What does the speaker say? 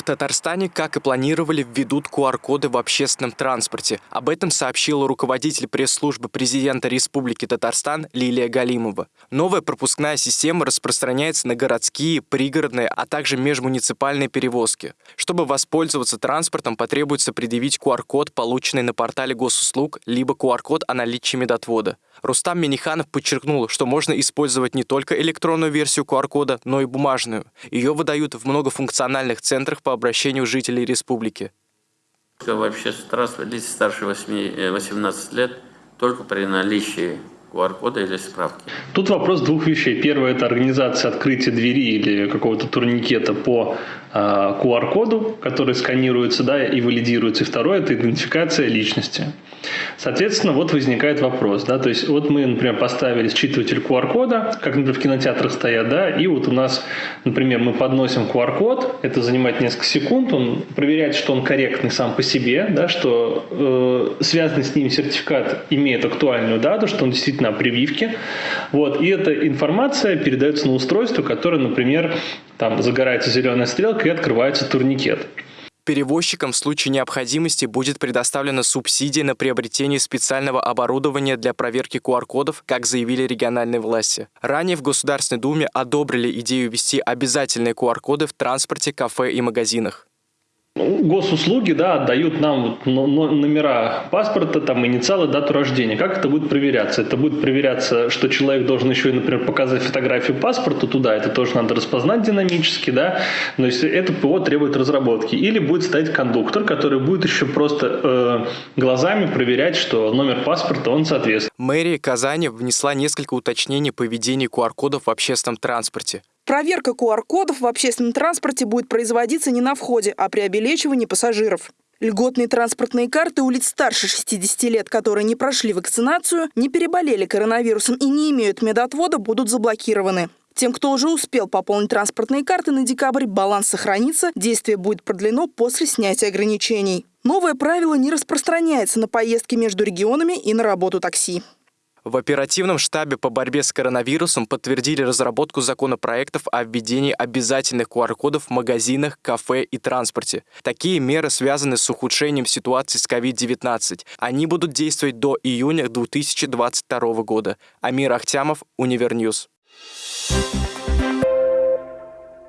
В Татарстане, как и планировали, введут QR-коды в общественном транспорте. Об этом сообщила руководитель пресс-службы президента Республики Татарстан Лилия Галимова. Новая пропускная система распространяется на городские, пригородные, а также межмуниципальные перевозки. Чтобы воспользоваться транспортом, потребуется предъявить QR-код, полученный на портале госуслуг, либо QR-код о наличии медотвода. Рустам Миниханов подчеркнул, что можно использовать не только электронную версию QR-кода, но и бумажную. Ее выдают в многофункциональных центрах по обращению жителей республики. Вообще лиц старше 8, 18 лет только при наличии QR-кода или справки. Тут вопрос двух вещей. Первое – это организация открытия двери или какого-то турникета по QR-коду, а, который сканируется да, и валидируется. И второе – это идентификация личности. Соответственно, вот возникает вопрос. Да, то есть вот мы, например, поставили считыватель QR-кода, как, например, в кинотеатрах стоят, да, и вот у нас, например, мы подносим QR-код, это занимает несколько секунд, он проверяет, что он корректный сам по себе, да, что э, связанный с ним сертификат имеет актуальную дату, что он действительно о прививке. Вот, и эта информация передается на устройство, которое, например, там загорается зеленая стрелка и открывается турникет. Перевозчикам в случае необходимости будет предоставлена субсидия на приобретение специального оборудования для проверки QR-кодов, как заявили региональные власти. Ранее в Государственной Думе одобрили идею ввести обязательные QR-коды в транспорте, кафе и магазинах. Ну, госуслуги, да, отдают нам номера паспорта, там, инициалы, дату рождения. Как это будет проверяться? Это будет проверяться, что человек должен еще, например, показать фотографию паспорта туда, это тоже надо распознать динамически, да, но если это ПО требует разработки. Или будет стоять кондуктор, который будет еще просто э, глазами проверять, что номер паспорта, он соответствует. Мэрия Казани внесла несколько уточнений по ведению QR-кодов в общественном транспорте. Проверка QR-кодов в общественном транспорте будет производиться не на входе, а при обелечивании пассажиров. Льготные транспортные карты улиц старше 60 лет, которые не прошли вакцинацию, не переболели коронавирусом и не имеют медотвода, будут заблокированы. Тем, кто уже успел пополнить транспортные карты на декабрь, баланс сохранится, действие будет продлено после снятия ограничений. Новое правило не распространяется на поездки между регионами и на работу такси. В оперативном штабе по борьбе с коронавирусом подтвердили разработку законопроектов о введении обязательных QR-кодов в магазинах, кафе и транспорте. Такие меры связаны с ухудшением ситуации с COVID-19. Они будут действовать до июня 2022 года. Амир Ахтямов, Univer News. Thank you